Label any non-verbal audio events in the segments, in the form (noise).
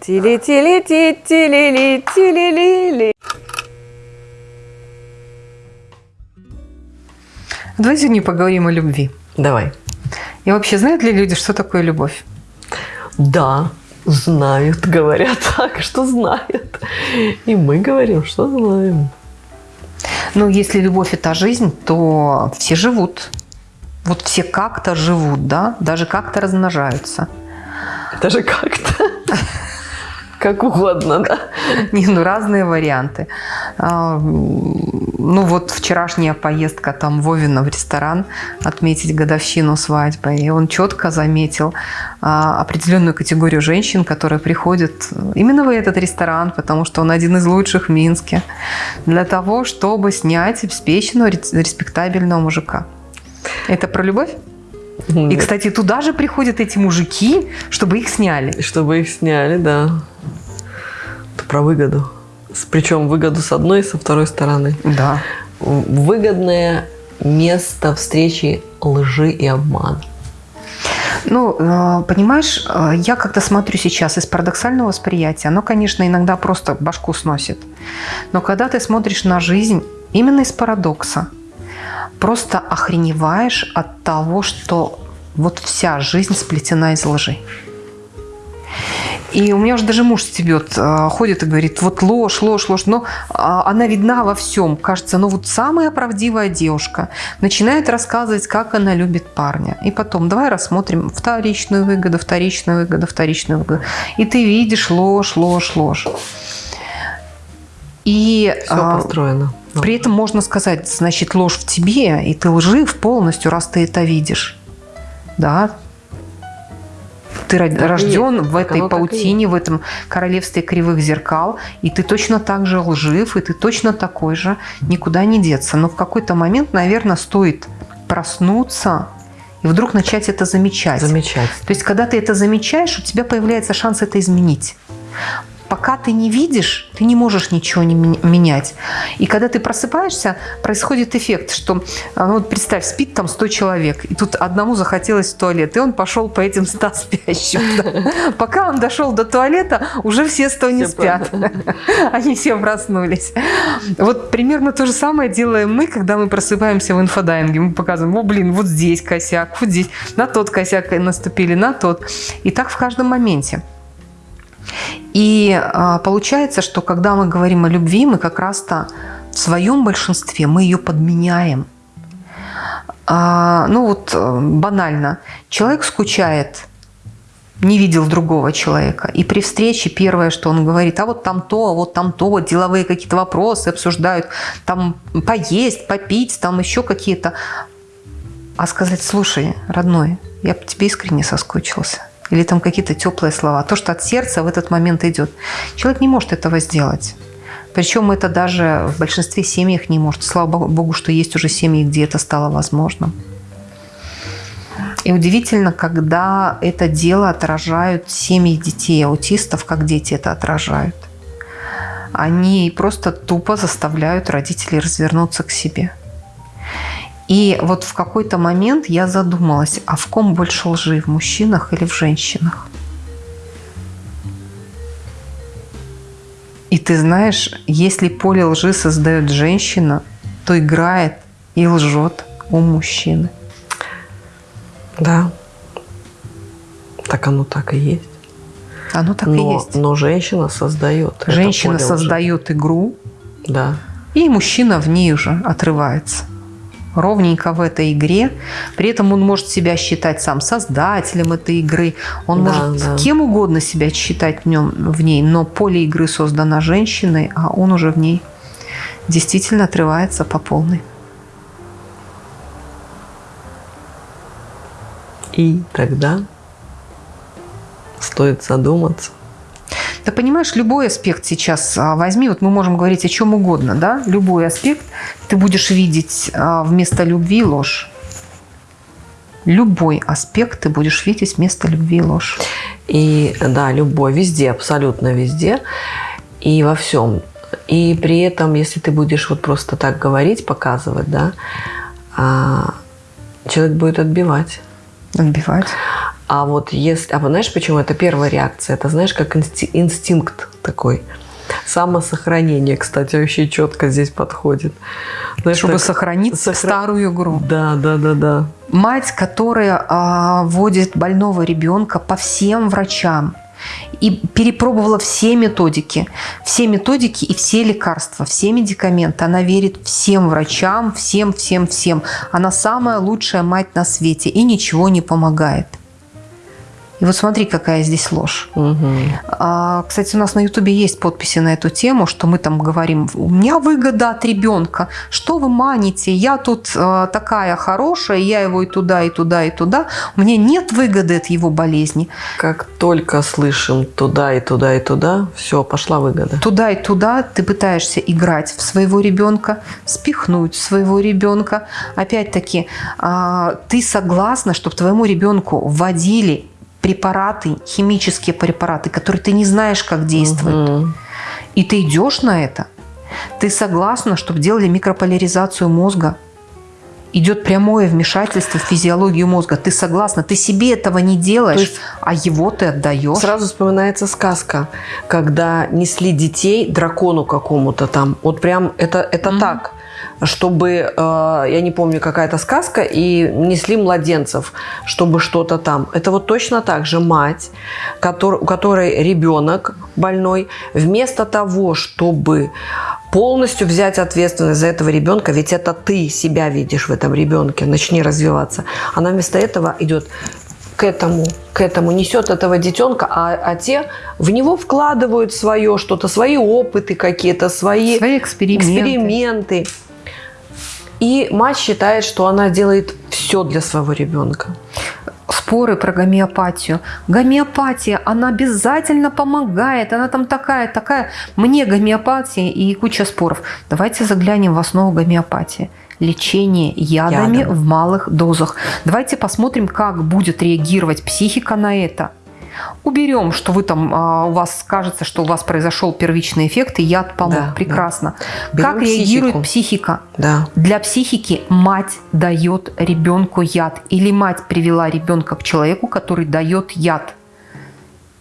Тили-тили-ти-тили-ли-тили-ли-ли. Давай сегодня поговорим о любви. Давай. И вообще, знают ли люди, что такое любовь? Да, знают, (laughs) говорят так, что знают. И мы говорим, что знаем. Ну, если любовь – это жизнь, то все живут. Вот все как-то живут, да? Даже как-то размножаются. Даже как-то. (laughs) Как угодно, да? Не, ну разные варианты. А, ну вот вчерашняя поездка там Вовина в ресторан отметить годовщину свадьбы, и он четко заметил а, определенную категорию женщин, которые приходят именно в этот ресторан, потому что он один из лучших в Минске, для того, чтобы снять обеспеченного, респектабельного мужика. Это про любовь? И, кстати, туда же приходят эти мужики, чтобы их сняли. Чтобы их сняли, да. Это про выгоду. Причем выгоду с одной и со второй стороны. Да. Выгодное место встречи лжи и обмана. Ну, э, понимаешь, э, я как-то смотрю сейчас из парадоксального восприятия, оно, конечно, иногда просто башку сносит. Но когда ты смотришь на жизнь именно из парадокса, просто охреневаешь от того, что вот вся жизнь сплетена из лжи. И у меня уже даже муж стебет, а, ходит и говорит, вот ложь, ложь, ложь. Но а, она видна во всем. Кажется, ну вот самая правдивая девушка начинает рассказывать, как она любит парня. И потом, давай рассмотрим вторичную выгоду, вторичную выгоду, вторичную выгоду. И ты видишь ложь, ложь, ложь. И Все а, построено. При этом можно сказать, значит, ложь в тебе, и ты лжив полностью, раз ты это видишь. Да, ты так рожден в этой паутине, в этом королевстве кривых зеркал, и ты точно так же лжив, и ты точно такой же, никуда не деться. Но в какой-то момент, наверное, стоит проснуться и вдруг начать это замечать. Замечать. То есть, когда ты это замечаешь, у тебя появляется шанс это изменить пока ты не видишь, ты не можешь ничего не менять. И когда ты просыпаешься, происходит эффект, что, а, ну вот представь, спит там 100 человек, и тут одному захотелось в туалет, и он пошел по этим 100 (laughs) спящим. Пока он дошел до туалета, уже все 100 не спят. (laughs) Они все проснулись. Вот примерно то же самое делаем мы, когда мы просыпаемся в инфодайинге. Мы показываем, о, блин, вот здесь косяк, вот здесь, на тот косяк наступили, на тот. И так в каждом моменте. И а, получается, что когда мы говорим о любви, мы как раз-то в своем большинстве мы ее подменяем. А, ну вот э, банально. Человек скучает, не видел другого человека. И при встрече первое, что он говорит, а вот там то, а вот там то, вот деловые какие-то вопросы обсуждают, там поесть, попить, там еще какие-то. А сказать, слушай, родной, я по тебе искренне соскучился или там какие-то теплые слова, то, что от сердца в этот момент идет. Человек не может этого сделать. Причем это даже в большинстве семьях не может. Слава Богу, что есть уже семьи, где это стало возможным. И удивительно, когда это дело отражают семьи детей аутистов, как дети это отражают. Они просто тупо заставляют родителей развернуться к себе. И вот в какой-то момент я задумалась, а в ком больше лжи, в мужчинах или в женщинах? И ты знаешь, если поле лжи создает женщина, то играет и лжет у мужчины. Да, так оно так и есть. Оно так но, и есть. Но женщина создает. Женщина создает игру. Да. И мужчина в ней уже отрывается ровненько в этой игре. При этом он может себя считать сам создателем этой игры. Он да, может да. кем угодно себя считать в, нем, в ней, но поле игры создано женщиной, а он уже в ней действительно отрывается по полной. И тогда стоит задуматься, ты понимаешь, любой аспект сейчас а, возьми, вот мы можем говорить о чем угодно, да, любой аспект ты будешь видеть а, вместо любви ложь. Любой аспект ты будешь видеть вместо любви ложь. И да, любой, везде, абсолютно везде и во всем. И при этом, если ты будешь вот просто так говорить, показывать, да, а, человек будет отбивать. Отбивать. А вот если... А знаешь, почему это первая реакция? Это, знаешь, как инсти- инстинкт такой. Самосохранение, кстати, вообще четко здесь подходит. Знаешь, Чтобы так, сохранить сохра... старую игру. Да, да, да, да. Мать, которая а, водит больного ребенка по всем врачам, и перепробовала все методики, все методики и все лекарства, все медикаменты. Она верит всем врачам, всем, всем, всем. Она самая лучшая мать на свете и ничего не помогает. И вот смотри, какая здесь ложь. Угу. А, кстати, у нас на Ютубе есть подписи на эту тему, что мы там говорим, у меня выгода от ребенка. Что вы маните? Я тут а, такая хорошая, я его и туда, и туда, и туда. У меня нет выгоды от его болезни. Как только слышим туда, и туда, и туда, все, пошла выгода. Туда и туда ты пытаешься играть в своего ребенка, спихнуть своего ребенка. Опять-таки, а, ты согласна, чтобы твоему ребенку вводили препараты, химические препараты, которые ты не знаешь, как действуют. Угу. И ты идешь на это. Ты согласна, чтобы делали микрополяризацию мозга. Идет прямое вмешательство в физиологию мозга. Ты согласна, ты себе этого не делаешь, есть, а его ты отдаешь. Сразу вспоминается сказка, когда несли детей дракону какому-то там. Вот прям это, это mm так чтобы, э, я не помню, какая-то сказка, и несли младенцев, чтобы что-то там. Это вот точно так же мать, у которой ребенок больной, вместо того, чтобы полностью взять ответственность за этого ребенка, ведь это ты себя видишь в этом ребенке, начни развиваться. Она вместо этого идет к этому, к этому несет этого детенка, а, а те в него вкладывают свое что-то, свои опыты какие-то, свои, свои эксперименты. эксперименты. И мать считает, что она делает все для своего ребенка. Споры про гомеопатию. Гомеопатия, она обязательно помогает. Она там такая, такая. Мне гомеопатия и куча споров. Давайте заглянем в основу гомеопатии лечение ядами Ядом. в малых дозах. Давайте посмотрим, как будет реагировать психика на это. Уберем, что вы там, а, у вас кажется, что у вас произошел первичный эффект, и яд помог. Да, Прекрасно. Да. Как психику. реагирует психика? Да. Для психики мать дает ребенку яд. Или мать привела ребенка к человеку, который дает яд.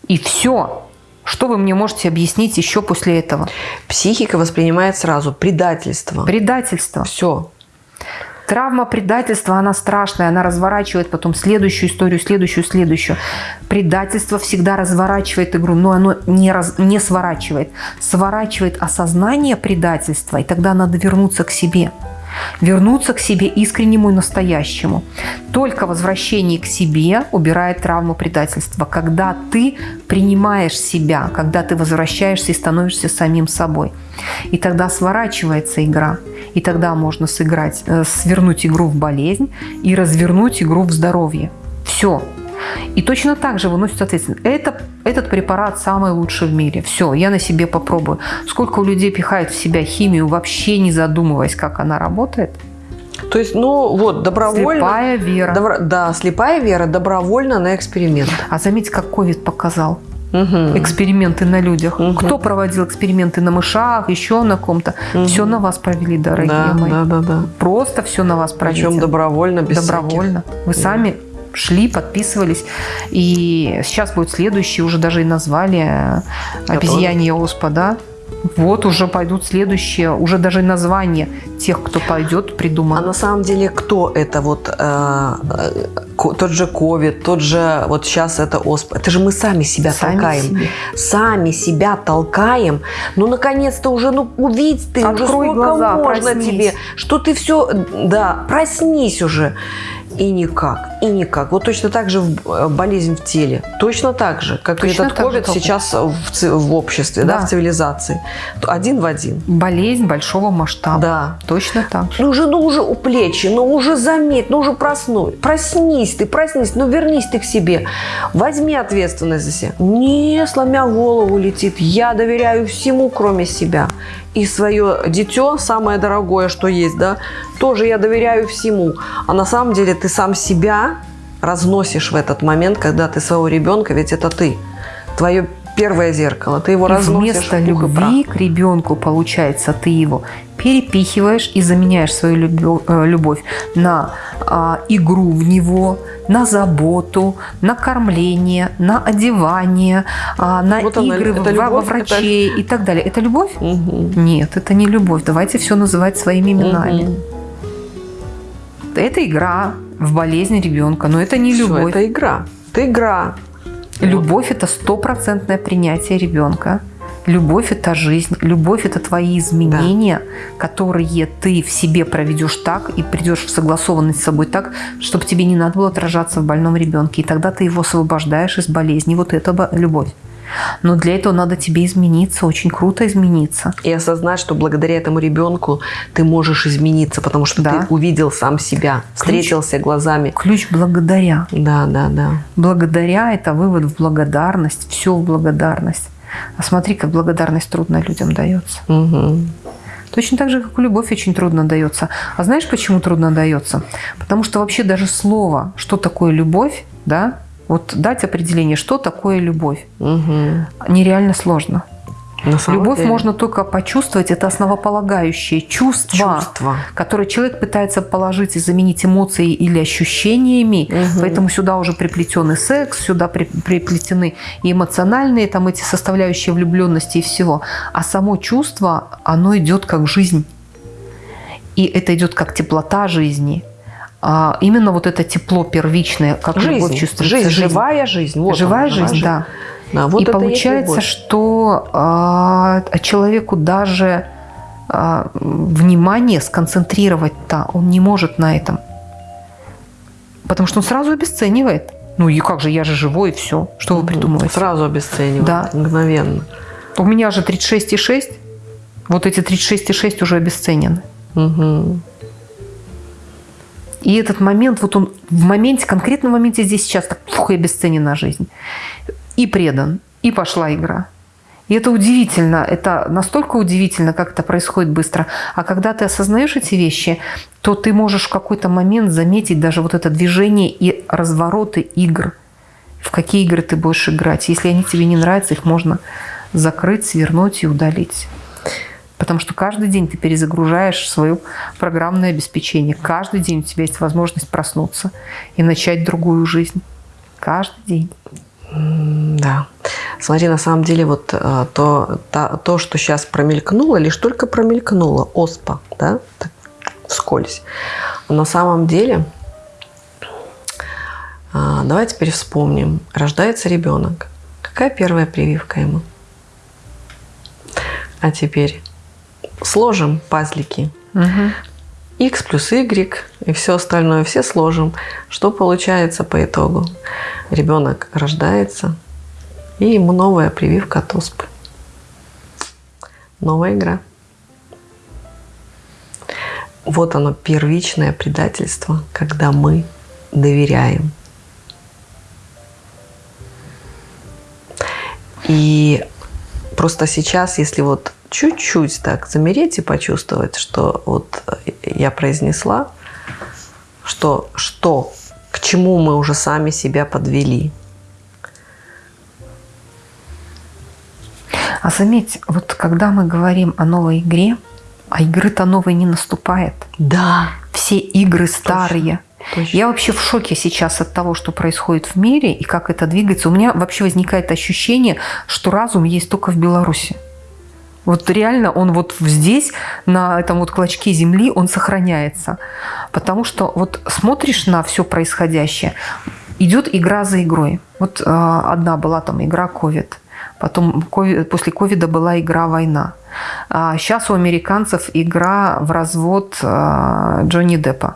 И все. Что вы мне можете объяснить еще после этого? Психика воспринимает сразу предательство. Предательство. Все. Травма предательства, она страшная, она разворачивает потом следующую историю, следующую, следующую. Предательство всегда разворачивает игру, но оно не, раз, не сворачивает. Сворачивает осознание предательства, и тогда надо вернуться к себе вернуться к себе искреннему и настоящему. Только возвращение к себе убирает травму предательства. Когда ты принимаешь себя, когда ты возвращаешься и становишься самим собой. И тогда сворачивается игра. И тогда можно сыграть, э, свернуть игру в болезнь и развернуть игру в здоровье. Все, и точно так же выносит ответственность. Это, этот препарат самый лучший в мире. Все, я на себе попробую. Сколько у людей пихают в себя химию, вообще не задумываясь, как она работает. То есть, ну вот, добровольно... Слепая вера. Добро, да, слепая вера добровольно на эксперимент. А заметьте, как ковид показал. Угу. Эксперименты на людях. Угу. Кто проводил эксперименты на мышах, еще на ком-то. Угу. Все на вас провели, дорогие да, мои. Да, да, да. Просто все на вас провели. Причем добровольно, без Добровольно. Всяких. Вы сами шли, подписывались. И сейчас будет следующий, уже даже и назвали «Обезьянье оспа», да? Вот уже пойдут следующие, уже даже название тех, кто пойдет, придумано. А на самом деле кто это? Вот э, э, тот же ковид, тот же вот сейчас это ОСП. Это же мы сами себя сами толкаем. Себе. Сами себя толкаем. Ну, наконец-то уже, ну, увидь ты, Открой уже сколько глаза, можно проснись. тебе, что ты все, да, проснись уже и никак, и никак. Вот точно так же э, болезнь в теле. Точно так же, как точно этот ковид сейчас в, в обществе, да. да, в цивилизации. Один в один. Болезнь большого масштаба. Да. Точно так же. Ну уже, ну уже у плечи, ну уже заметь, ну уже проснусь. Проснись ты, проснись, ну вернись ты к себе. Возьми ответственность за себя. Не сломя голову летит. Я доверяю всему, кроме себя и свое дитё, самое дорогое, что есть, да, тоже я доверяю всему. А на самом деле ты сам себя разносишь в этот момент, когда ты своего ребенка, ведь это ты. Твое первое зеркало. Ты его И вместо любви к ребенку, получается, ты его перепихиваешь и заменяешь свою э, любовь на а, игру в него, на заботу, на кормление, на одевание, а, на Вот она, игры это во, во любовь, врачей и так далее. Это любовь? Мгм. Нет, это не любовь. Давайте все называть своими именами. Мгм. Это игра в болезнь ребенка, но это не Всё, любовь. это игра. Это игра. Любовь – это стопроцентное принятие ребенка. Любовь – это жизнь. Любовь – это твои изменения, которые ты в себе проведешь так и придешь в согласованность с собой так, чтобы тебе не надо было отражаться в больном ребенке. И тогда ты его освобождаешь из болезни. Вот это бо- любовь. Но для этого надо тебе измениться, очень круто измениться. И осознать, что благодаря этому ребенку ты можешь измениться, потому что Да. ты увидел сам себя, встретился глазами. Ключ благодаря. Да, да, да. Благодаря – это вывод в благодарность, все в благодарность. А смотри, как благодарность трудно людям дается. Мгм. Точно так же, как и любовь очень трудно дается. А знаешь, почему трудно дается? Потому что вообще даже слово, что такое любовь, да, вот дать определение, что такое любовь, Мгм. нереально сложно. Любовь деле, можно только почувствовать, это основополагающее чувство, чувство. которое человек пытается положить и заменить эмоцией или ощущениями. Мгм. Поэтому сюда уже приплетен и секс, сюда при- приплетены и эмоциональные там эти составляющие влюбленности и всего. А само чувство, оно идет как жизнь. И это идет как теплота жизни. А именно вот это тепло первичное, как любовь Жизнь, чувствуется. жизнь, живая жизнь. Вот живая она, жизнь, да. Да, вот и получается, любовь. что а, человеку даже а, внимание сконцентрировать-то он не может на этом. Потому что он сразу обесценивает. Ну и как же, я же живой, и все. Что вы придумываете? Сразу обесценивает. Да. Мгновенно. У меня же 36,6. Вот эти 36,6 уже обесценены. Мгм. И этот момент, вот он в моменте, конкретном моменте здесь сейчас так фух, и обесценена жизнь. И предан, и пошла игра. И это удивительно, это настолько удивительно, как это происходит быстро. А когда ты осознаешь эти вещи, то ты можешь в какой-то момент заметить даже вот это движение и развороты игр. В какие игры ты будешь играть. Если они тебе не нравятся, их можно закрыть, свернуть и удалить. Потому что каждый день ты перезагружаешь свое программное обеспечение. Каждый день у тебя есть возможность проснуться и начать другую жизнь. Каждый день. Да. Смотри, на самом деле, вот э, то, та- то, что сейчас промелькнуло, лишь только промелькнуло, оспа, да, так, вскользь. На самом деле, а, давай теперь вспомним. Рождается ребенок. Какая первая прививка ему? А теперь сложим пазлики. Мгм. X плюс Y и все остальное, все сложим. Что получается по итогу? Ребенок рождается, и ему новая прививка от оспы. Новая игра. Вот оно, первичное предательство, когда мы доверяем. И просто сейчас, если вот чуть-чуть так замереть и почувствовать, что вот я произнесла, что, что к чему мы уже сами себя подвели. А заметь, вот когда мы говорим о новой игре, а игры-то новой не наступает. Да, Все игры старые. точно. Я вообще в шоке сейчас от того, что происходит в мире и как это двигается. У меня вообще возникает ощущение, что разум есть только в Беларуси. Вот реально он вот здесь, на этом вот клочке земли, он сохраняется. Потому что вот смотришь на все происходящее, идет игра за игрой. Вот э, одна была там игра COVID, потом COVID, после ковида была игра война. А сейчас у американцев игра в развод э, Джонни Деппа.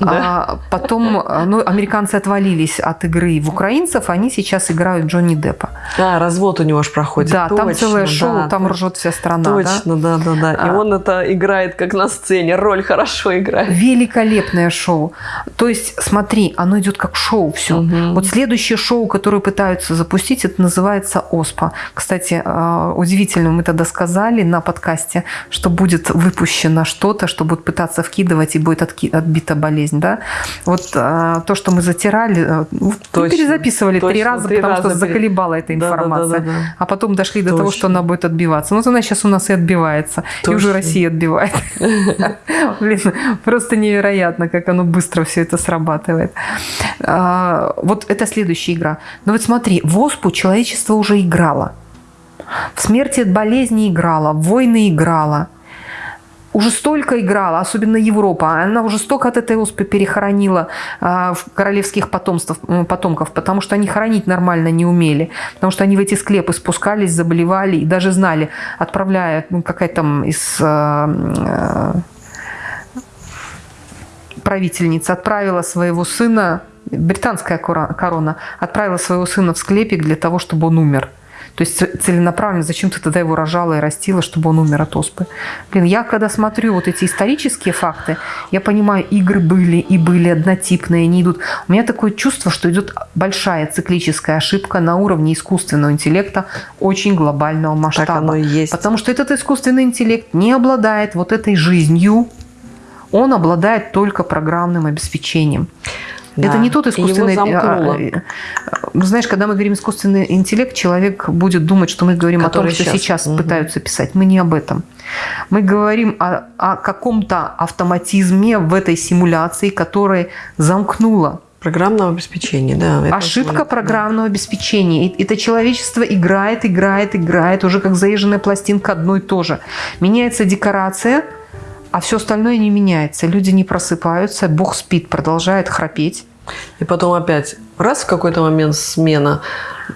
Да. А потом, э, ну, американцы отвалились от игры в украинцев, они сейчас играют Джонни Деппа. А, развод у него же проходит. да, там Точно, целое шоу, да, там да. ржет вся страна. да? Точно, да, да, да. И А. он это играет как на сцене, роль хорошо играет. Великолепное шоу. То есть, смотри, оно идет как шоу все. Мгм. Вот следующее шоу, которое пытаются запустить, это называется ОСПА. Кстати, э, удивительно, мы тогда сказали на подкасте, что будет выпущено что-то, что будут пытаться вкидывать и будет отки- отбита болезнь. Болезнь, да? Вот а, то, что мы затирали, а, ну, точно, перезаписывали точно, три раза, три потому раза что заколебала эта информация. Да, да, да, да. А потом дошли до точно. того, что она будет отбиваться. Ну, вот она сейчас у нас и отбивается. Точно. И уже Россия отбивает. (laughs) Блин, просто невероятно, как оно быстро все это срабатывает. А, вот это следующая игра. Но вот смотри, в ОСПУ человечество уже играло. В смерти от болезни играла, в войны играла. Уже столько играла, особенно Европа. Она уже столько от этой оспы перехоронила в королевских потомств, потомков, потому что они хоронить нормально не умели. Потому что они в эти склепы спускались, заболевали и даже знали, отправляя ну, какая-то там из а, правительница отправила своего сына, британская корона, отправила своего сына в склепик для того, чтобы он умер. То есть целенаправленно зачем ты тогда его рожала и растила, чтобы он умер от оспы? Блин, я когда смотрю вот эти исторические факты, я понимаю, игры были и были однотипные, они идут. У меня такое чувство, что идет большая циклическая ошибка на уровне искусственного интеллекта очень глобального масштаба. Так оно и есть. Потому что этот искусственный интеллект не обладает вот этой жизнью, он обладает только программным обеспечением. Да. Это не тот искусственный... А, а, а, знаешь, когда мы говорим искусственный интеллект, человек будет думать, что мы говорим Который о том, что сейчас, сейчас угу. пытаются писать. Мы не об этом. Мы говорим о, о каком-то автоматизме в этой симуляции, которая замкнула Программного обеспечения, да. Ошибка это, программного да. обеспечения. И это человечество играет, играет, играет, уже как заезженная пластинка одно и то же. Меняется декорация, а все остальное не меняется. Люди не просыпаются, Бог спит, продолжает храпеть. И потом опять, раз в какой-то момент смена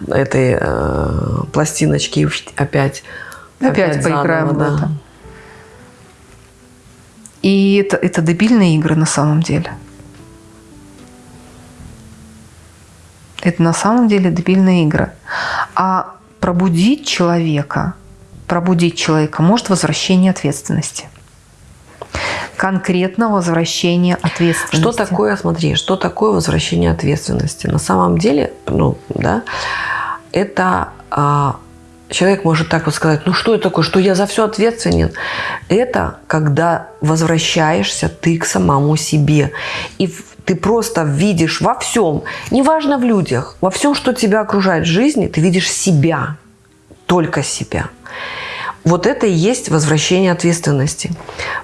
этой э, пластиночки, опять, опять, опять поиграем заново, в это. И это, это дебильные игры на самом деле. Это на самом деле дебильные игры. А пробудить человека, пробудить человека может возвращение ответственности – конкретно возвращение ответственности. Что такое, смотри, что такое возвращение ответственности? На самом деле, ну, да, это а, человек может так вот сказать, ну что это такое, что я за все ответственен? Это когда возвращаешься ты к самому себе. И ты просто видишь во всем, неважно в людях, во всем, что тебя окружает в жизни, ты видишь себя, только себя. Вот это и есть возвращение ответственности.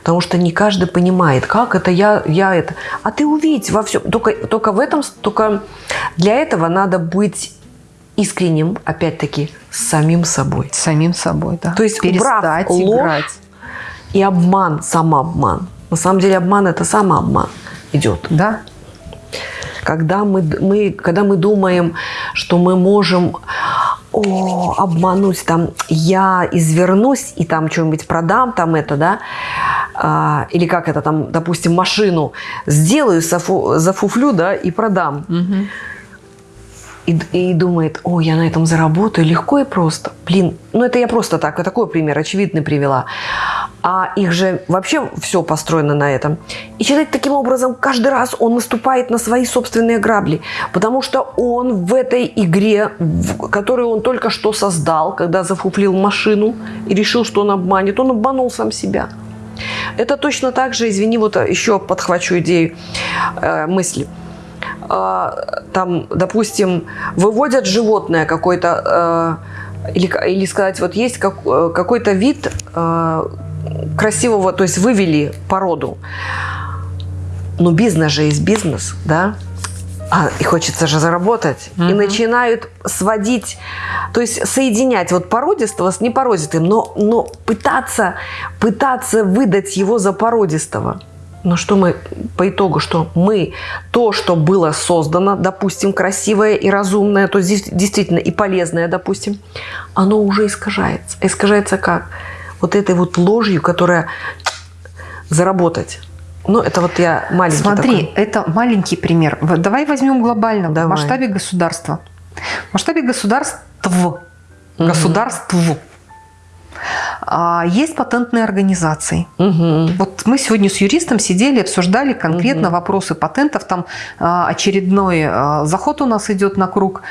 Потому что не каждый понимает, как это я, я это. А ты увидь во всем. Только, только в этом, только для этого надо быть искренним, опять-таки, с самим собой. С самим собой, да. То есть Перестать убрав ложь играть. и обман, самообман. На самом деле обман – это самообман идет. Да. Когда мы, мы, когда мы думаем, что мы можем о, обмануть, там, я извернусь и там что-нибудь продам, там это, да, а, или как это там, допустим, машину сделаю, зафу, зафуфлю, да, и продам. Угу. И, и думает, о, я на этом заработаю легко и просто. Блин, ну это я просто так, такой пример, очевидный привела а их же вообще все построено на этом. И человек таким образом каждый раз он наступает на свои собственные грабли, потому что он в этой игре, которую он только что создал, когда зафуплил машину и решил, что он обманет, он обманул сам себя. Это точно так же, извини, вот еще подхвачу идею э, мысли. Э, там, допустим, выводят животное какое-то, э, или, или сказать, вот есть как, э, какой-то вид, э, красивого, то есть вывели породу. Но бизнес же есть бизнес, да? А, и хочется же заработать. Угу. И начинают сводить, то есть соединять вот породистого с непородистым, но, но пытаться, пытаться выдать его за породистого. Но что мы по итогу, что мы то, что было создано, допустим, красивое и разумное, то есть действительно и полезное, допустим, оно уже искажается. Искажается как? вот этой вот ложью, которая заработать. Ну, это вот я маленький Смотри, такой. это маленький пример. Давай возьмем глобально, Давай. в масштабе государства. В масштабе государств, угу. государств есть патентные организации. Угу. Вот мы сегодня с юристом сидели, обсуждали конкретно угу. вопросы патентов. Там а, очередной а, заход у нас идет на круг.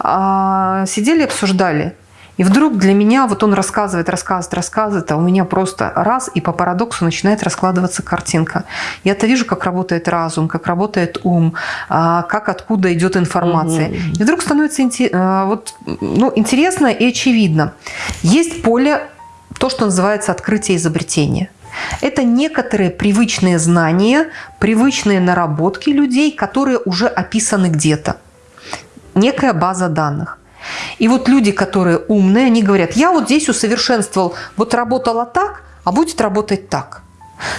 Сидели, обсуждали. И вдруг для меня вот он рассказывает, рассказывает, рассказывает, а у меня просто раз, и по парадоксу начинает раскладываться картинка. Я-то вижу, как работает разум, как работает ум, а, как откуда идет информация. Угу. И вдруг становится а, вот, ну, интересно и очевидно. Есть поле, то, что называется открытие изобретения. Это некоторые привычные знания, привычные наработки людей, которые уже описаны где-то. Некая база данных. И вот люди, которые умные, они говорят, я вот здесь усовершенствовал, вот работала так, а будет работать так.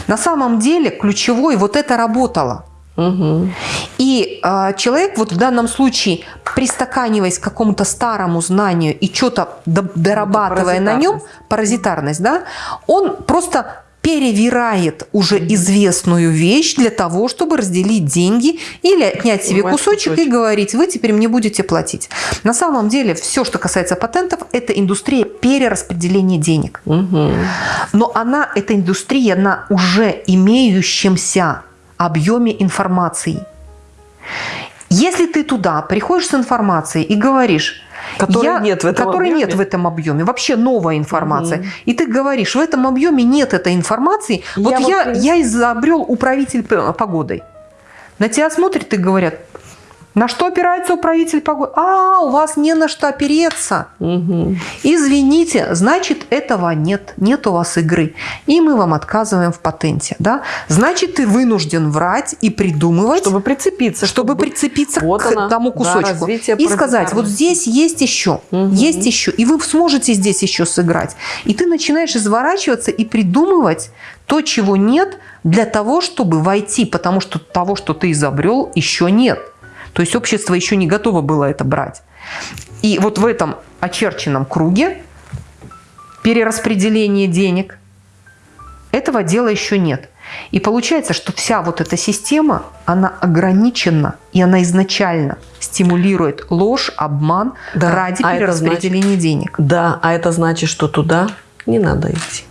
На самом деле ключевой вот это работало. Угу. И э, человек вот в данном случае, пристаканиваясь к какому-то старому знанию и что-то дорабатывая на нем, паразитарность, да, он просто перевирает уже известную вещь для того, чтобы разделить деньги или отнять себе кусочек, и говорить, вы теперь мне будете платить. На самом деле все, что касается патентов, это индустрия перераспределения денег. Угу. Но она, эта индустрия на уже имеющемся объеме информации. Если ты туда приходишь с информацией и говоришь, Которой я, нет в этом которой объеме. нет в этом объеме. Вообще новая информация. Угу. И ты говоришь, в этом объеме нет этой информации. Я вот я, вот... я изобрел управитель погодой. На тебя смотрят и говорят, на что опирается управитель погоды? А, у вас не на что опереться. Угу. Извините, значит, этого нет. Нет у вас игры. И мы вам отказываем в патенте. Да? Значит, ты вынужден врать и придумывать. Чтобы прицепиться. Чтобы, чтобы прицепиться вот к она, тому кусочку. Да, и сказать, вот здесь есть еще. Угу. Есть еще. И вы сможете здесь еще сыграть. И ты начинаешь изворачиваться и придумывать то, чего нет, для того, чтобы войти. Потому что того, что ты изобрел, еще нет. То есть общество еще не готово было это брать. И вот в этом очерченном круге перераспределения денег этого дела еще нет. И получается, что вся вот эта система, она ограничена, и она изначально стимулирует ложь, обман да, ради а перераспределения значит, денег. Да, а это значит, что туда не надо идти.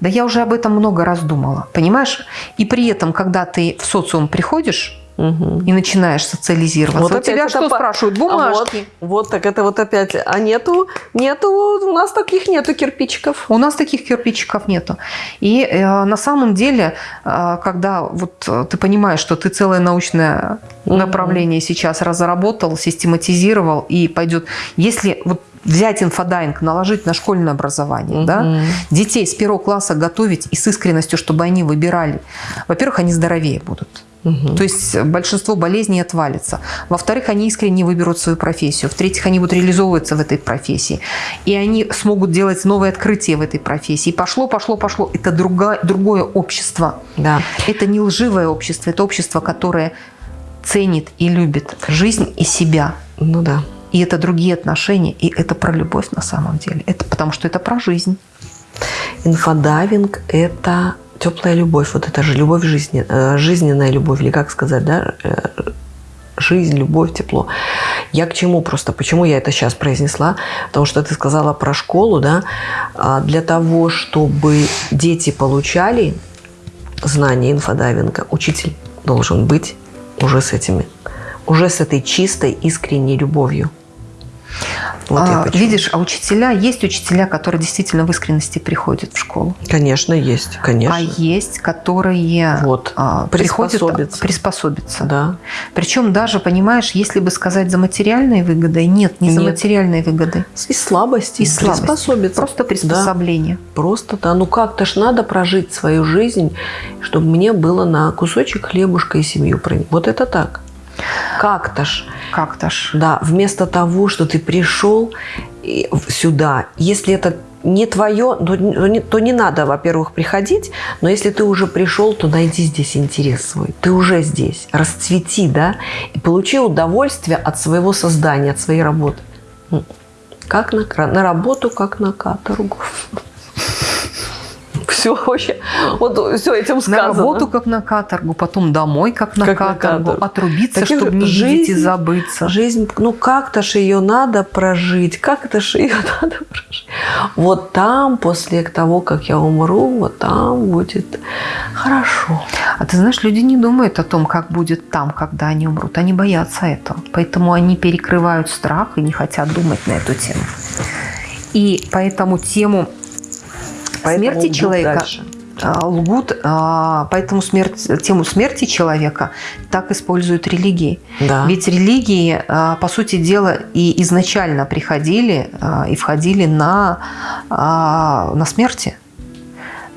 Да я уже об этом много раз думала, понимаешь? И при этом, когда ты в социум приходишь, Угу. И начинаешь социализироваться. Вот, вот тебя что по... спрашивают? Бумажки. А вот, вот так это вот опять. А нету, нету, у нас таких нету кирпичиков. У нас таких кирпичиков нету. И э, на самом деле, э, когда вот э, ты понимаешь, что ты целое научное угу. направление сейчас разработал, систематизировал и пойдет, если вот взять инфодайвинг, наложить на школьное образование, угу. да, детей с первого класса готовить и с искренностью, чтобы они выбирали, во-первых, они здоровее будут. Угу. То есть большинство болезней отвалится. Во-вторых, они искренне выберут свою профессию. В-третьих, они будут реализовываться в этой профессии. И они смогут делать новые открытия в этой профессии. И пошло, пошло, пошло. Это другое, другое общество. Да. Это не лживое общество. Это общество, которое ценит и любит жизнь и себя. Ну да. И это другие отношения. И это про любовь на самом деле. Это потому что это про жизнь. Инфодайвинг – это теплая любовь, вот это же любовь жизни, э, жизненная любовь, или как сказать, да, э, жизнь, любовь, тепло. Я к чему просто, почему я это сейчас произнесла? Потому что ты сказала про школу, да, а для того, чтобы дети получали знания инфодайвинга, учитель должен быть уже с этими, уже с этой чистой, искренней любовью. Вот а, видишь, а учителя, есть учителя, которые действительно в искренности приходят в школу. Конечно, есть, конечно. А есть, которые вот, а, приходят приспособиться. приспособиться. Да. Причем даже, понимаешь, если бы сказать за материальные выгоды, нет, не нет. за материальные выгоды. Из слабости. Из слабости. Приспособиться. Просто приспособление. Да. Просто, да. Ну как-то ж надо прожить свою жизнь, чтобы мне было на кусочек хлебушка и семью. Вот это так. Как-то ж. Как-то ж. Да, вместо того, что ты пришел сюда, если это не твое, то не, то не надо, во-первых, приходить, но если ты уже пришел, то найди здесь интерес свой. Ты уже здесь, расцвети, да, и получи удовольствие от своего создания, от своей работы. Как на, на работу, как на каторгу (laughs) все вообще, вот все этим сказано. На работу, как на каторгу, потом домой, как на как каторгу, на отрубиться, Таким чтобы не жизнь, видеть и забыться. Жизнь, ну как-то же ее надо прожить, как-то же ее (laughs) надо прожить. Вот там, после того, как я умру, вот там будет хорошо. А ты знаешь, люди не думают о том, как будет там, когда они умрут. Они боятся этого. Поэтому они перекрывают страх и не хотят думать на эту тему. И поэтому тему Поэтому смерти человека дальше. а, лгут, а, поэтому смерть, тему смерти человека так используют религии. Да. Ведь религии, а, по сути дела, и изначально приходили и входили на, на смерти,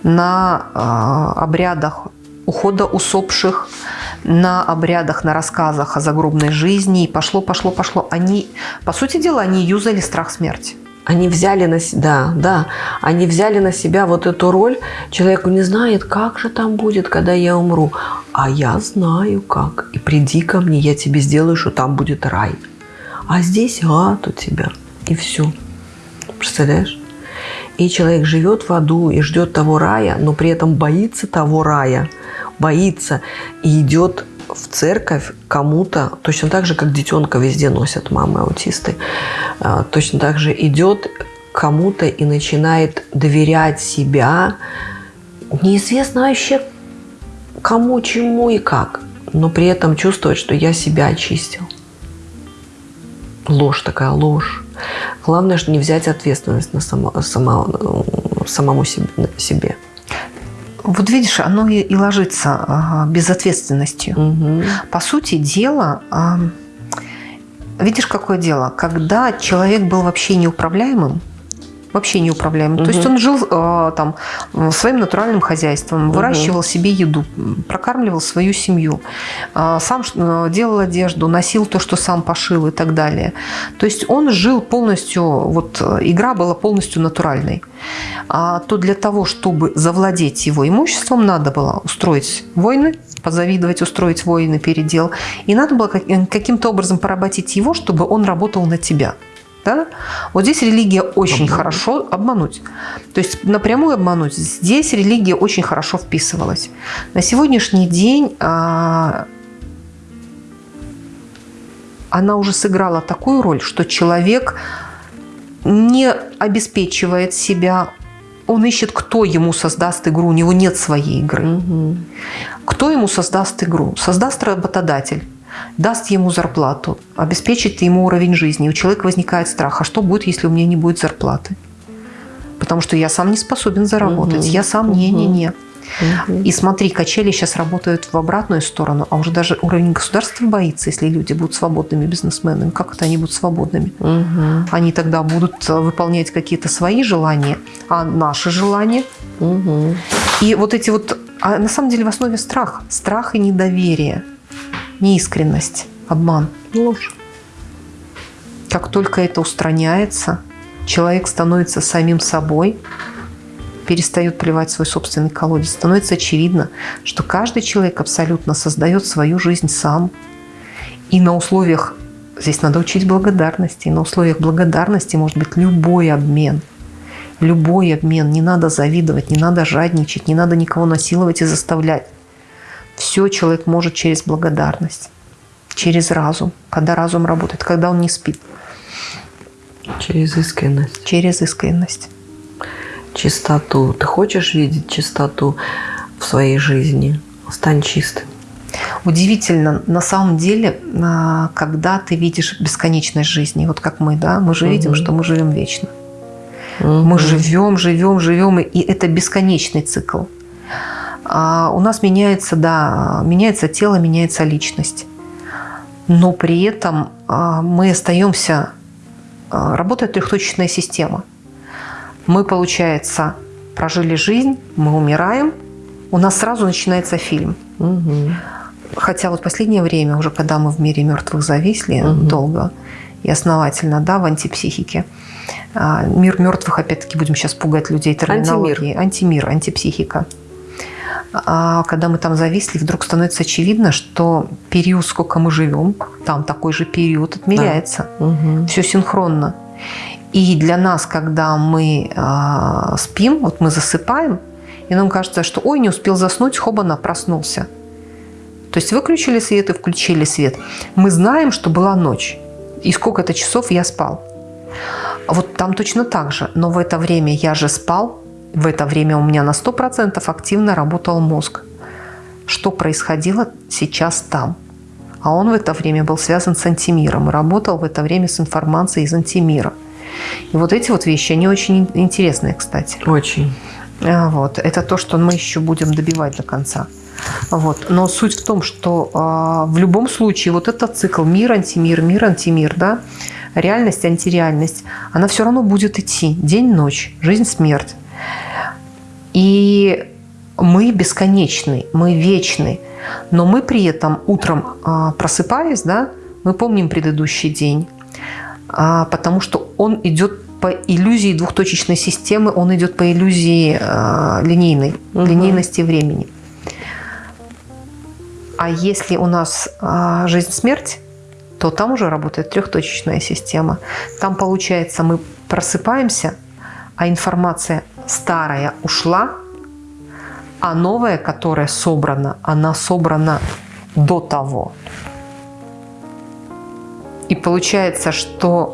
на обрядах ухода усопших, на обрядах, на рассказах о загробной жизни. И пошло, пошло, пошло. Они, по сути дела, они юзали страх смерти. Они взяли на себя, да, да, они взяли на себя вот эту роль. Человеку не знает, как же там будет, когда я умру. А я знаю как. И приди ко мне, я тебе сделаю, что там будет рай. А здесь ад у тебя. И все. Представляешь? И человек живет в аду и ждет того рая, но при этом боится того рая, боится и идет в церковь кому-то, точно так же, как детенка везде носят мамы аутисты, а, точно так же идет кому-то и начинает доверять себя, неизвестно вообще кому, чему и как, но при этом чувствовать, что я себя очистил. Ложь такая, ложь. Главное, что не взять ответственность на само, само- самому себе. Вот видишь, оно и, и ложится а, безответственностью. Мгм. По сути дела, а, видишь, какое дело? Когда человек был вообще неуправляемым, вообще неуправляемым, то есть он жил а, там своим натуральным хозяйством, выращивал себе еду, прокармливал свою семью, а, сам э, делал одежду, носил то, что сам пошил и так далее. То есть он жил полностью, вот э, игра была полностью натуральной. А то для того, чтобы завладеть его имуществом, надо было устроить войны, позавидовать, устроить войны, передел. И надо было э, каким-то образом поработить его, чтобы он работал на тебя. Да? Вот здесь религия очень Обмануть. хорошо обмануть. То есть напрямую обмануть. Здесь религия очень хорошо вписывалась. На сегодняшний день а, она уже сыграла такую роль, что человек не обеспечивает себя, он ищет, кто ему создаст игру, у него нет своей игры. Мгм. Кто ему создаст игру? Создаст работодатель, даст ему зарплату, обеспечит ему уровень жизни. У человека возникает страх, а что будет, если у меня не будет зарплаты? Потому что я сам не способен заработать, Мгм. я сам не-не-не. Мгм. И смотри, качели сейчас работают в обратную сторону, а уже даже уровень государства боится, если люди будут свободными бизнесменами. Как это они будут свободными? Мгм. Они тогда будут э, выполнять какие-то свои желания, а наши желания. Мгм. И вот эти вот... А на самом деле в основе страх. Страх и недоверие. Неискренность, обман. Ложь. Как только это устраняется, человек становится самим собой, перестает плевать свой собственный колодец. Становится очевидно, что каждый человек абсолютно создает свою жизнь сам. И на условиях, здесь надо учить благодарности, и на условиях благодарности может быть любой обмен. Любой обмен. Не надо завидовать, не надо жадничать, не надо никого насиловать и заставлять. Все человек может через благодарность, через разум, когда разум работает, когда он не спит, Через искренность. через искренность. Чистоту. Ты хочешь видеть чистоту в своей жизни? Стань чистым. Удивительно, на самом деле, а, когда ты видишь бесконечность жизни, вот как мы, да, мы же видим, Мгм. что мы живем вечно. Мы Мгм. живем, живем, живем, и это бесконечный цикл. А у нас меняется, да, меняется тело, меняется личность. Но при этом а, мы остаемся... а, Работает трехточечная система. Мы, получается, прожили жизнь, мы умираем, у нас сразу начинается фильм. Мгм. Хотя вот последнее время, уже когда мы в мире мертвых зависли Мгм. долго и основательно, да, в антипсихике, мир мертвых, опять-таки, будем сейчас пугать людей терминологией. Антимир, антипсихика. А когда мы там зависли, вдруг становится очевидно, что период, сколько мы живем, там такой же период отмеряется. Мгм. Все синхронно. И для нас, когда мы а, спим, вот мы засыпаем, и нам кажется, что ой, не успел заснуть, хобана, проснулся. То есть выключили свет и включили свет. Мы знаем, что была ночь. И сколько-то часов я спал. Вот там точно так же. Но в это время я же спал. В это время у меня на 100% активно работал мозг. Что происходило сейчас там? А он в это время был связан с антимиром и работал в это время с информацией из антимира. И вот эти вот вещи, они очень интересные, кстати. Очень. А, вот. Это то, что мы еще будем добивать до конца. Вот. Но суть в том, что а, в любом случае вот этот цикл мир, антимир, мир, антимир, да, реальность, антиреальность, она все равно будет идти день, ночь, жизнь, смерть. И мы бесконечны, мы вечны, но мы при этом утром а, просыпаясь, да, мы помним предыдущий день, а, потому что он идет по иллюзии двухточечной системы, он идет по иллюзии а, линейной, угу. линейности времени. А если у нас жизнь-смерть, то там уже работает трехточечная система. Там, получается, мы просыпаемся, а информация старая ушла, а новая, которая собрана, она собрана до того. И получается, что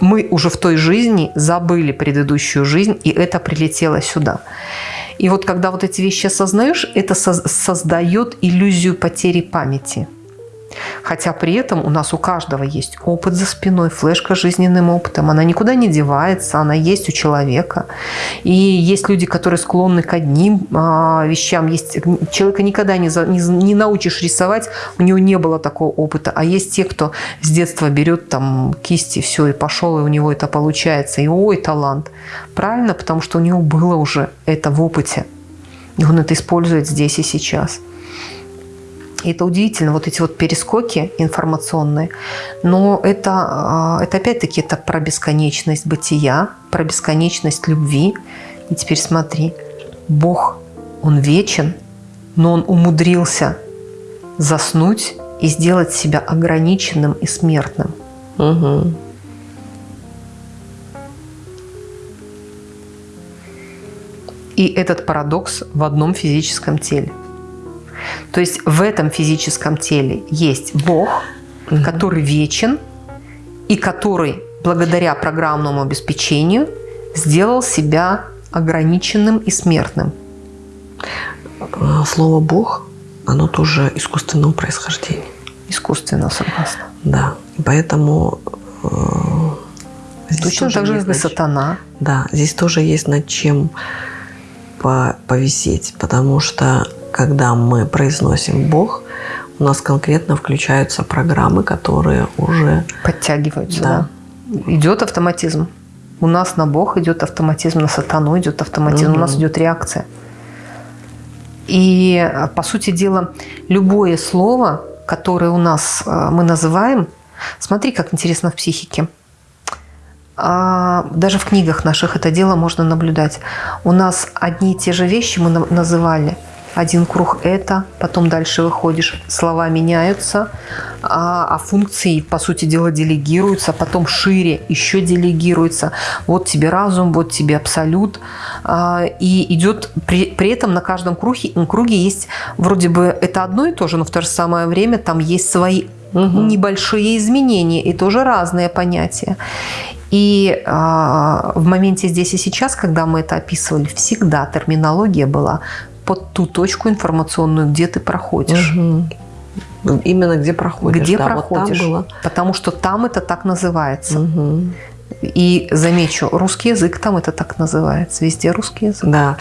мы уже в той жизни забыли предыдущую жизнь, и это прилетело сюда. И вот когда вот эти вещи осознаешь, это создает иллюзию потери памяти – Хотя при этом у нас у каждого есть опыт за спиной, флешка с жизненным опытом. Она никуда не девается, она есть у человека. И есть люди, которые склонны к одним а, вещам. Есть, человека никогда не, не, не научишь рисовать, у него не было такого опыта. А есть те, кто с детства берет там кисти, все, и пошел, и у него это получается. И ой, талант. Правильно, потому что у него было уже это в опыте. И он это использует здесь и сейчас. И это удивительно, вот эти вот перескоки информационные. Но это, а, это опять-таки это про бесконечность бытия, про бесконечность любви. И теперь смотри, Бог, Он вечен, но Он умудрился заснуть и сделать себя ограниченным и смертным. Угу. И этот парадокс в одном физическом теле. То есть в этом физическом теле есть Бог, угу. который вечен и который благодаря программному обеспечению сделал себя ограниченным и смертным. А, слово «бог» оно тоже искусственного происхождения. Искусственно, согласна. Да, поэтому э, Точно так же, как и сатана. Да, здесь тоже есть над чем повисеть, потому что когда мы произносим «Бог», у нас конкретно включаются программы, которые уже... Подтягиваются, да. да. Идет автоматизм. У нас на Бог идет автоматизм, на сатану идет автоматизм, угу. у нас идет реакция. И, по сути дела, любое слово, которое у нас э, мы называем, смотри, как интересно в психике. А, даже в книгах наших это дело можно наблюдать. У нас одни и те же вещи мы называли – один круг это, потом дальше выходишь, слова меняются, а, а функции, по сути дела, делегируются, потом шире еще делегируются. Вот тебе разум, вот тебе абсолют. А, и идет, при, при этом на каждом круге, круге есть, вроде бы это одно и то же, но в то же самое время там есть свои угу. небольшие изменения и тоже разные понятия. И э, в моменте здесь и сейчас, когда мы это описывали, всегда терминология была под ту точку информационную, где ты проходишь. Угу. Именно где проходишь. Где да, проходишь. Вот было. Потому что там это так называется. Угу. И замечу, русский язык там это так называется. Везде русский язык. Да.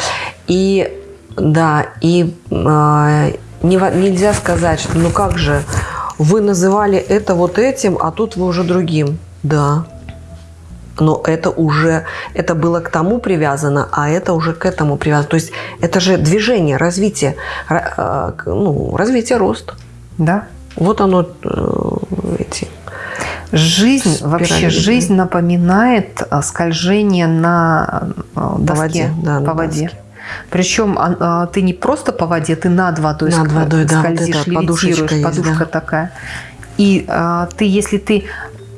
И да, и э, не, нельзя сказать, что ну как же, вы называли это вот этим, а тут вы уже другим. Да, но это уже, это было к тому привязано, а это уже к этому привязано. То есть это же движение, развитие, э, ну, развитие, рост. Да. Вот оно, э, эти Жизнь, Спирали, вообще жизнь напоминает э, скольжение на доске, по воде. Да, по воде. Доске. Причем а, ты не просто по воде, ты над водой над водой, скользишь, да, вот подушечка подушка есть, да. такая. И а, ты, если ты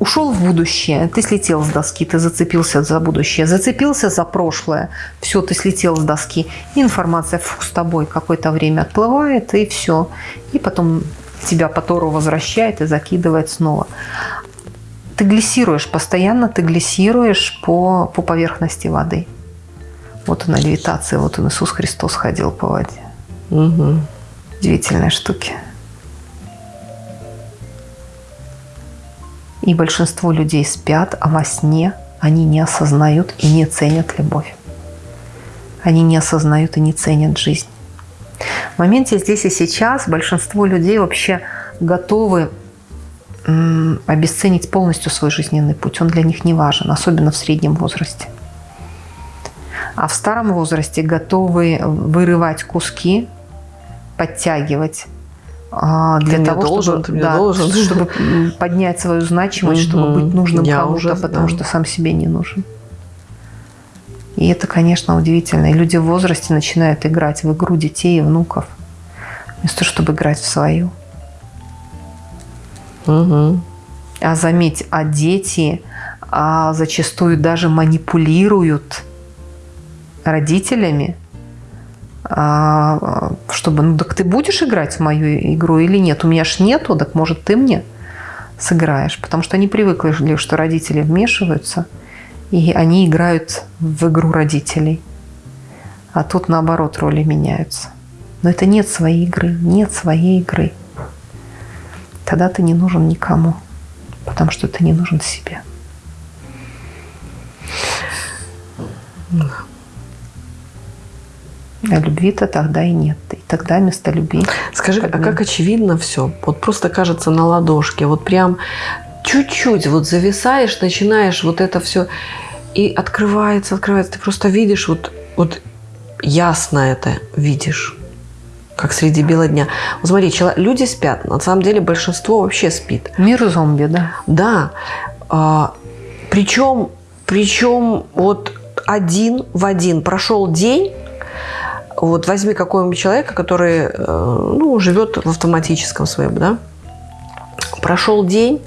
ушел в будущее, ты слетел с доски, ты зацепился за будущее, зацепился за прошлое, все, ты слетел с доски, информация фу, с тобой какое-то время отплывает, и все. И потом тебя по Тору возвращает и закидывает снова. Ты глиссируешь, постоянно ты глиссируешь по, по поверхности воды. Вот она левитация, вот он Иисус Христос ходил по воде. Угу. Удивительные штуки. И большинство людей спят, а во сне они не осознают и не ценят любовь. Они не осознают и не ценят жизнь. В моменте здесь и сейчас большинство людей вообще готовы обесценить полностью свой жизненный путь. Он для них не важен, особенно в среднем возрасте. А в старом возрасте готовы вырывать куски, подтягивать для ты того, должен, чтобы, да, должен. (laughs) чтобы поднять свою значимость, чтобы быть нужным кому-то, потому что сам себе не нужен. И это, конечно, удивительно. И люди в возрасте начинают играть в игру детей и внуков, вместо чтобы играть в свою. Угу. А заметь, а дети а зачастую даже манипулируют родителями, а, чтобы, ну так ты будешь играть в мою игру или нет? У меня ж нету, так может ты мне сыграешь. Потому что они привыкли, что родители вмешиваются, и они играют в игру родителей. А тут наоборот роли меняются. Но это нет своей игры, нет своей игры. Тогда ты не нужен никому, потому что ты не нужен себе. А любви-то тогда и нет. И тогда вместо любви... Скажи, а как очевидно все? Вот просто кажется на ладошке. Вот прям чуть-чуть вот зависаешь, начинаешь вот это все... И открывается, открывается. Ты просто видишь, вот, вот ясно это видишь как среди бела дня. Вот смотри, человек, люди спят, на самом деле большинство вообще спит. Мир зомби, да? Да. А, причем, причем вот один в один прошел день, вот возьми какого-нибудь человека, который э, ну, живет в автоматическом своем, да, прошел день,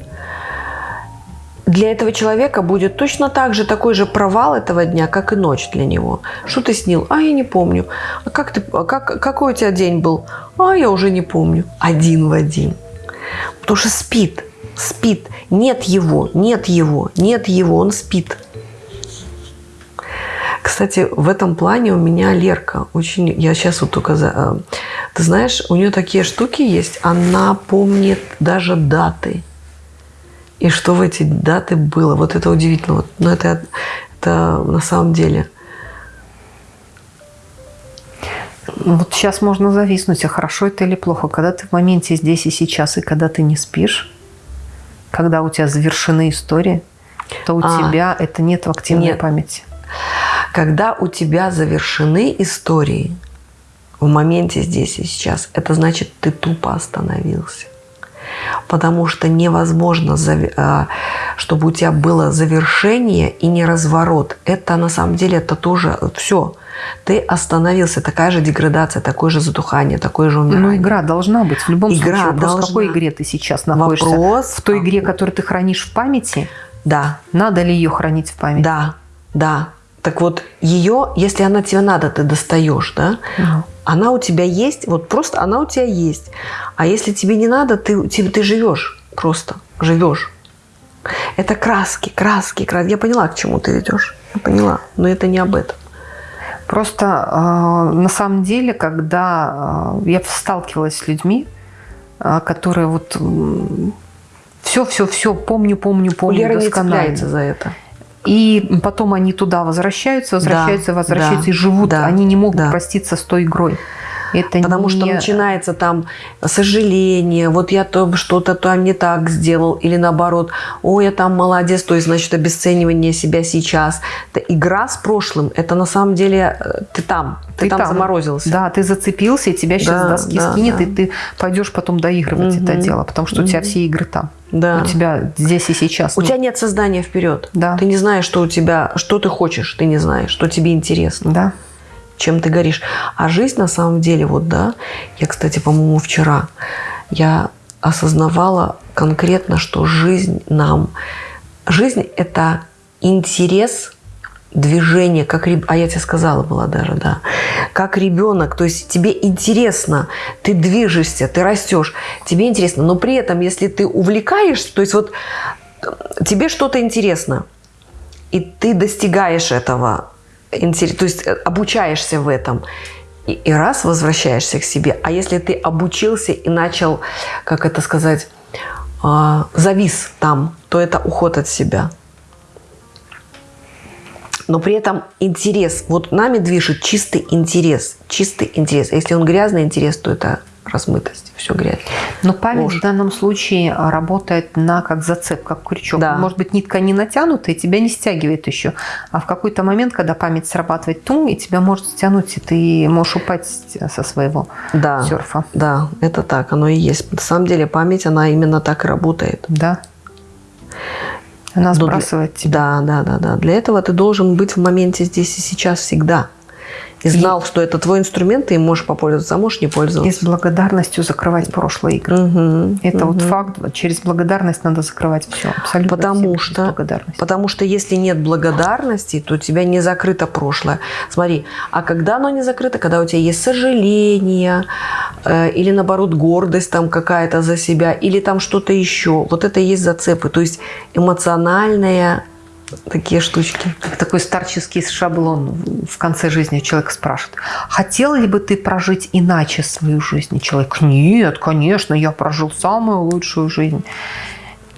для этого человека будет точно так же такой же провал этого дня, как и ночь для него. Что ты снил? А, я не помню. А как ты, а как, какой у тебя день был? А, я уже не помню. Один в один. Потому что спит, спит. Нет его, нет его, нет его, он спит. Кстати, в этом плане у меня Лерка очень... Я сейчас вот только... За, э, ты знаешь, у нее такие штуки есть. Она помнит даже даты. И что в эти даты было. Вот это удивительно. Вот, но это, это на самом деле... Вот сейчас можно зависнуть, а хорошо это или плохо. Когда ты в моменте здесь и сейчас, и когда ты не спишь, когда у тебя завершены истории, то у а, тебя это нет в активной нет. памяти. Когда у тебя завершены истории в моменте здесь и сейчас, это значит, ты тупо остановился. Потому что невозможно, а, чтобы у тебя было завершение и не разворот. Это на самом деле это тоже все. Ты остановился, такая же деградация, такое же затухание, такое же умирание. Но игра должна быть. В любом игра случае, вопрос, должна. в какой игре ты сейчас находишься? Вопрос, в той игре, которую ты хранишь в памяти? Да. Надо ли ее хранить в памяти? Да, да. Так вот, ее, если она тебе надо, ты достаешь, да? Угу. Она у тебя есть, вот просто она у тебя есть. А если тебе не надо, ты, ты, ты живешь просто, живешь. Это краски, краски, краски. Я поняла, к чему ты ведешь. Я поняла, но это не об этом. Просто э, на самом деле, когда э, я сталкивалась с людьми, э, которые вот все, все, все помню, помню, помню. Лера не цепляется за это. И потом они туда возвращаются, возвращаются, да, возвращаются да, и живут. Да, они не могут да. проститься с той игрой. Это Потому не... что начинается там сожаление, вот я то что-то там не так сделал, или наоборот, ой, я там молодец, то есть, значит, обесценивание себя сейчас. Это игра с прошлым, это на самом деле э, ты там, ты, ты там, там заморозился. Да, ты зацепился, и тебя сейчас да, доски да, скинет, да. и ты пойдешь потом доигрывать угу. это дело, потому что угу. у тебя все игры там. Да. У тебя здесь и сейчас. У ну. тебя нет создания вперед. Да. Ты не знаешь, что у тебя, что ты хочешь, ты не знаешь, что тебе интересно. Да чем ты горишь. А жизнь на самом деле, вот да, я, кстати, по-моему, вчера, я осознавала конкретно, что жизнь нам, жизнь – это интерес движение, как а я тебе сказала была даже, да, как ребенок, то есть тебе интересно, ты движешься, ты растешь, тебе интересно, но при этом, если ты увлекаешься, то есть вот тебе что-то интересно, и ты достигаешь этого, то есть э, обучаешься в этом, и, и раз возвращаешься к себе. А если ты обучился и начал, как это сказать, э, завис там, то это уход от себя. Но при этом интерес, вот нами движет чистый интерес, чистый интерес. Если он грязный интерес, то это размытость, все грязь. Но память Ложь. в данном случае работает на как зацеп, как крючок. Да. Может быть, нитка не натянута, и тебя не стягивает еще. А в какой-то момент, когда память срабатывает тум, и тебя может стянуть, и ты можешь упасть со своего да. серфа. Да, это так, оно и есть. На самом деле память, она именно так и работает. Да. Она сбрасывает тебя. Да, да, да, да. Для этого ты должен быть в моменте здесь и сейчас всегда и знал, что это твой инструмент, ты им можешь попользоваться, а можешь не пользоваться. И с благодарностью закрывать прошлые игры. Угу, это угу. вот факт. Через благодарность надо закрывать все. Абсолютно потому все что, потому что если нет благодарности, то у тебя не закрыто прошлое. Смотри, а когда оно не закрыто? Когда у тебя есть сожаление, э, или наоборот гордость там какая-то за себя, или там что-то еще. Вот это и есть зацепы. То есть эмоциональная такие штучки. Как такой старческий шаблон в конце жизни человек спрашивает. Хотел ли бы ты прожить иначе свою жизнь? И человек, нет, конечно, я прожил самую лучшую жизнь.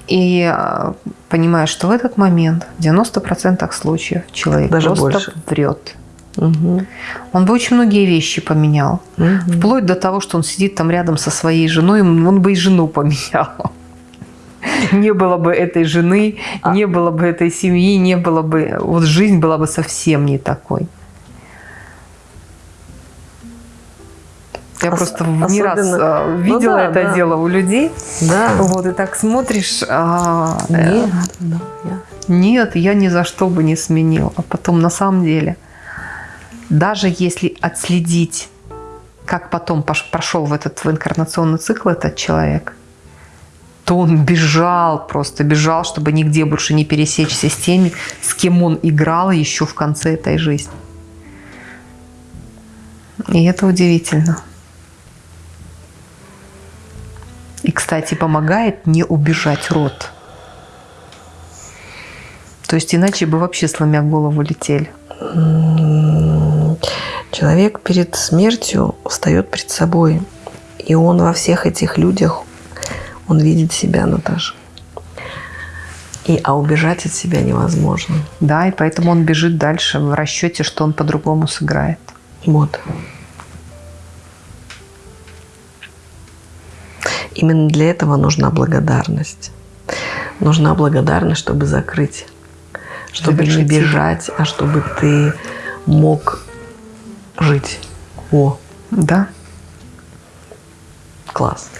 И а, понимаешь, что в этот момент в 90% случаев человек Даже просто больше. врет. Угу. Он бы очень многие вещи поменял. Угу. Вплоть до того, что он сидит там рядом со своей женой, он бы и жену поменял. (laughs) не было бы этой жены, а. не было бы этой семьи, не было бы... Вот жизнь была бы совсем не такой. Я Ос просто не раз а, видела ну, да, это да. дело у людей. Да. Вот, и так смотришь... А, нет, э, да, я. нет, я ни за что бы не сменил. А потом на самом деле, даже если отследить, как потом прошел в этот в инкарнационный цикл этот человек, то он бежал, просто бежал, чтобы нигде больше не пересечься с теми, с кем он играл еще в конце этой жизни. И это удивительно. И, кстати, помогает не убежать рот. То есть иначе бы вообще сломя голову летели. Человек перед смертью встает перед собой. И он во всех этих людях он видит себя, Наташа. И, а убежать от себя невозможно. Да, и поэтому он бежит дальше в расчете, что он по-другому сыграет. Вот. Именно для этого нужна благодарность. Нужна благодарность, чтобы закрыть. Чтобы Завершить не бежать, а чтобы ты мог жить. О. Да. Класс.